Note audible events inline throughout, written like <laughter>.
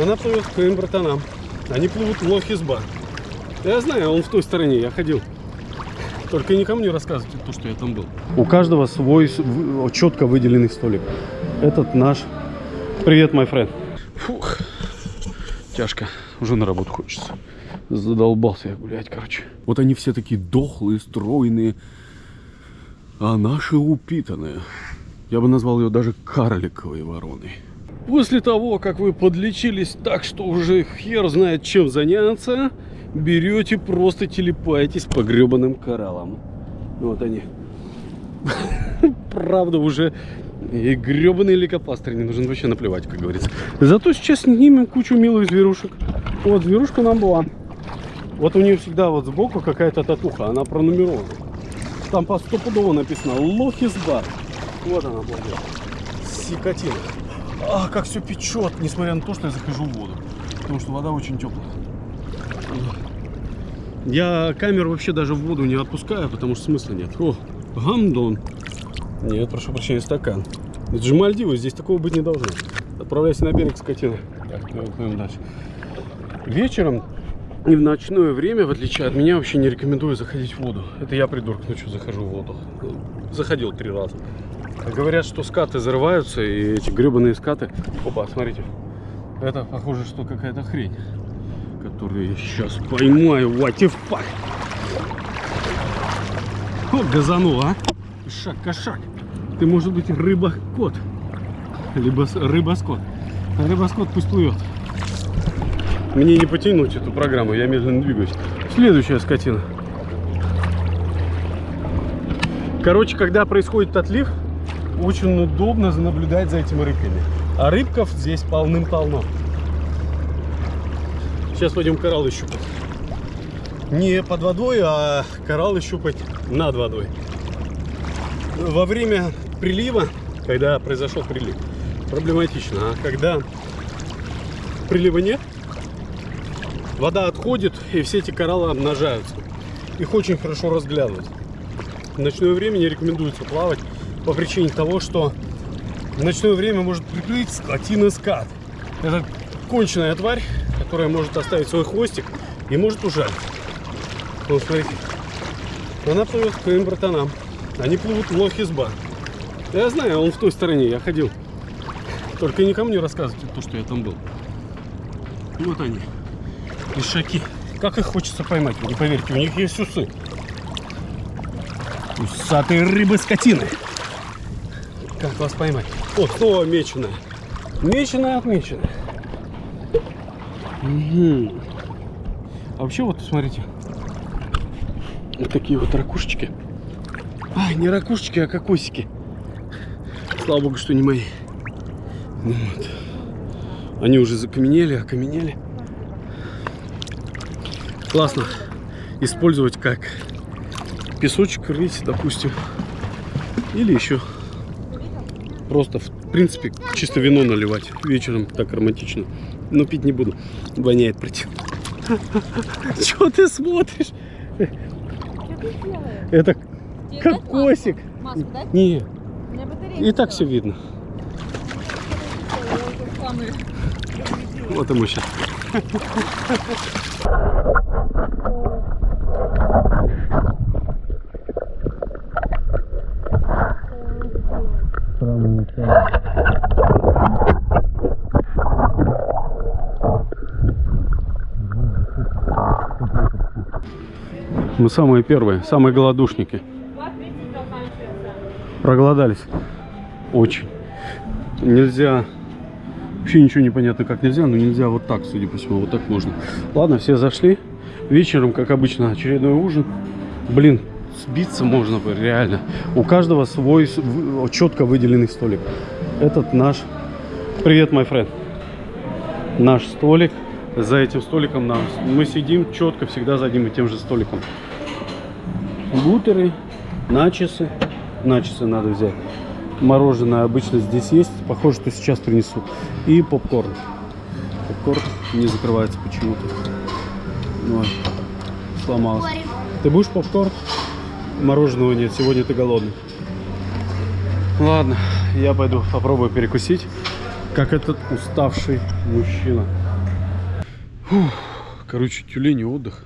Она плывет к своим братанам. Они плывут в Лохизба. Я знаю, он в той стороне, я ходил. Только никому не рассказывайте то, что я там был. У каждого свой четко выделенный столик. Этот наш. Привет, мой френд. Фух. Тяжко. Уже на работу хочется. Задолбался я гулять, короче. Вот они все такие дохлые, стройные. А наши упитанные. Я бы назвал ее даже карликовой вороной. После того, как вы подлечились так, что уже хер знает чем заняться, берете, просто телепаетесь по гребаным кораллам. Вот они. <laughs> Правда, уже и гребаный лейкопластырь не нужен вообще наплевать, как говорится. Зато сейчас снимем кучу милых зверушек. Вот, зверушка нам была. Вот у нее всегда вот сбоку какая-то татуха, она пронумерована. Там по стопудово написано Лохисбар. Вот она, была. Сикотина. А, как все печет, несмотря на то, что я захожу в воду. Потому что вода очень теплая. Я камеру вообще даже в воду не отпускаю, потому что смысла нет. О, гамдон. Нет, прошу прощения, стакан. Это же Мальдивы, здесь такого быть не должно. Отправляйся на берег, скотина. Так, плывем дальше. Вечером и в ночное время, в отличие от меня, вообще не рекомендую заходить в воду. Это я, придурок, ночью захожу в воду. Заходил три раза. Говорят, что скаты зарываются, и эти гребаные скаты... Опа, смотрите. Это похоже, что какая-то хрень, которую я сейчас поймаю. What the fuck? О, газанул, а? Шаг кошак. Ты, может быть, рыба-кот. Либо рыба-скот. Рыба-скот пусть плывет. Мне не потянуть эту программу, я медленно двигаюсь. Следующая скотина. Короче, когда происходит отлив, очень удобно наблюдать за этими рыбками. А рыбков здесь полным-полно. Сейчас пойдем кораллы щупать. Не под водой, а кораллы щупать над водой. Во время прилива, когда произошел прилив, проблематично. А когда прилива нет, вода отходит, и все эти кораллы обнажаются. Их очень хорошо разглядывать. В ночное время не рекомендуется плавать по причине того, что в ночное время может приплыть скотина скат. Это конченая тварь, которая может оставить свой хвостик и может ужалить. Вот смотрите. Она плывет к своим братанам. Они плывут в Лохизба. Я знаю, он в той стороне, я ходил. Только не рассказывайте то, что я там был. Вот они. Ишаки. Как их хочется поймать, не поверите, у них есть усы. Усатые рыбы-скотины. Как вас поймать? О, снова меченая. Меченая, отмеченная. Угу. А вообще вот, смотрите. Вот такие вот ракушечки. А, не ракушечки, а кокосики. Слава богу, что не мои. Вот. Они уже закаменели, окаменели. Классно использовать как песочек рыть, допустим. Или еще просто, в принципе, чисто вино наливать вечером. Так романтично. Но пить не буду. Воняет противно. <laughs> Чего ты смотришь? Это кокосик. Не. И так все видно. Вот и мы сейчас. Мы самые первые, самые голодушники. Проголодались. Очень. Нельзя... Вообще ничего не понятно, как нельзя, но нельзя вот так, судя по всему. Вот так можно. Ладно, все зашли. Вечером, как обычно, очередной ужин. Блин, сбиться можно бы, реально. У каждого свой четко выделенный столик. Этот наш... Привет, мой френд. Наш столик. За этим столиком нам... Мы сидим четко всегда за одним и тем же столиком. Бутеры, начесы. Начесы надо взять. Мороженое обычно здесь есть. Похоже, что сейчас принесу. И попкорн. Попкорн не закрывается почему-то. Вот. Сломался. Ты будешь попкорн? Мороженого нет. Сегодня ты голодный. Ладно, я пойду попробую перекусить, как этот уставший мужчина. Фух, короче, тюлень и отдых.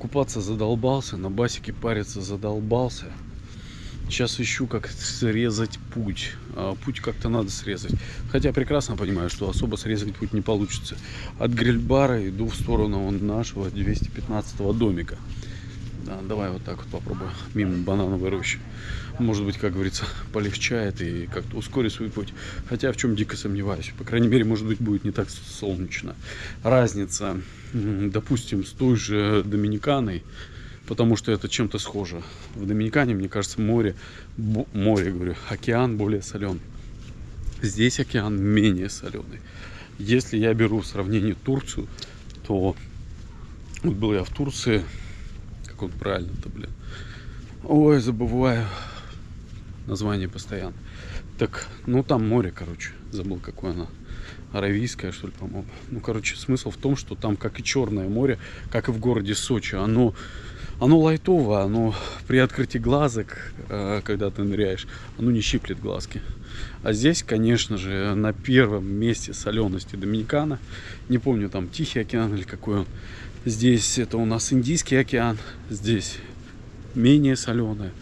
Купаться задолбался, на басике париться задолбался. Сейчас ищу, как срезать путь. А, путь как-то надо срезать. Хотя прекрасно понимаю, что особо срезать путь не получится. От грильбара иду в сторону нашего 215 домика. Да, давай вот так вот попробую. Мимо банановой рощи. Может быть, как говорится, полегчает и как-то ускорит свой путь. Хотя в чем дико сомневаюсь. По крайней мере, может быть, будет не так солнечно. Разница, допустим, с той же Доминиканой потому что это чем-то схоже. В Доминикане, мне кажется, море, море, говорю, океан более соленый. Здесь океан менее соленый. Если я беру в сравнении Турцию, то вот был я в Турции, как он правильно-то, блин. Ой, забываю название постоянно. Так, ну там море, короче, забыл, какое оно. Аравийское, что ли, по-моему. Ну, короче, смысл в том, что там, как и Черное море, как и в городе Сочи, оно оно лайтово, оно при открытии глазок, э, когда ты ныряешь, оно не щиплет глазки. А здесь, конечно же, на первом месте солености Доминикана. Не помню, там Тихий океан или какой он. Здесь это у нас Индийский океан. Здесь менее соленая.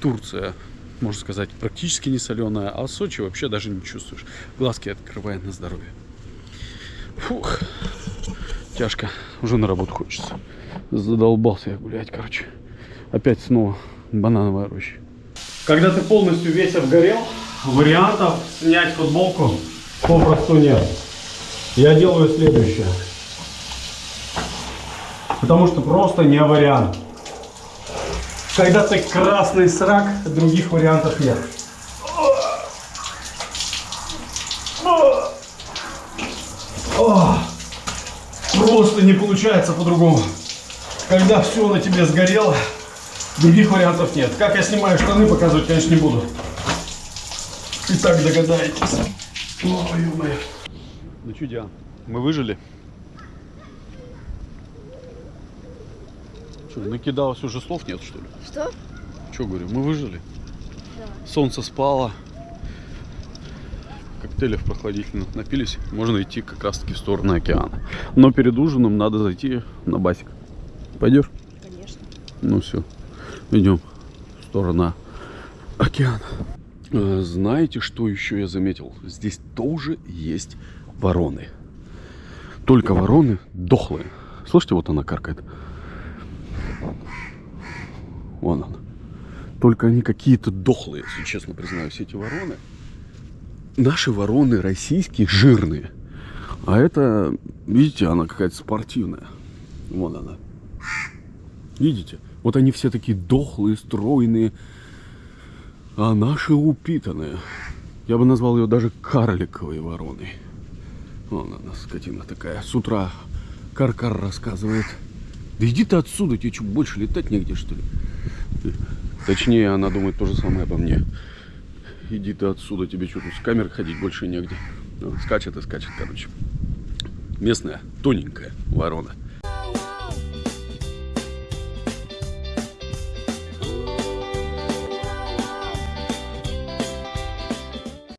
Турция, можно сказать, практически не соленая. А Сочи вообще даже не чувствуешь. Глазки открывает на здоровье. Фух. Тяжко. Уже на работу хочется. Задолбался я гулять, короче. Опять снова банановая роща. Когда ты полностью весь обгорел, вариантов снять футболку попросту нет. Я делаю следующее. Потому что просто не вариант. Когда ты красный срак, других вариантов нет. Просто не получается по-другому. Когда все на тебе сгорело, других вариантов нет. Как я снимаю штаны, показывать, конечно, не буду. И так догадаетесь. Ой, ё-моё. Ну что, Диан, мы выжили? Что, накидалось уже слов нет, что ли? Что? Что говорю, мы выжили? Да. Солнце спало. Коктейлей прохладительных напились. Можно идти как раз таки в сторону океана. Но перед ужином надо зайти на басик. Пойдешь? Конечно. Ну все, идем в сторону океана. Э, Знаете, что еще я заметил? Здесь тоже есть вороны. Только вороны дохлые. Слышите, вот она каркает. Вон она. Только они какие-то дохлые, если честно признаюсь, эти вороны. Наши вороны российские жирные. А это, видите, она какая-то спортивная. Вон она. Видите? Вот они все такие дохлые, стройные. А наши упитанные. Я бы назвал ее даже карликовой вороной. Вон она, скотина такая. С утра каркар рассказывает. Да иди ты отсюда, тебе что, больше летать негде, что ли? Точнее, она думает то же самое обо мне. Иди ты отсюда, тебе что с камер ходить больше негде. Ну, скачет и скачет, короче. Местная, тоненькая ворона.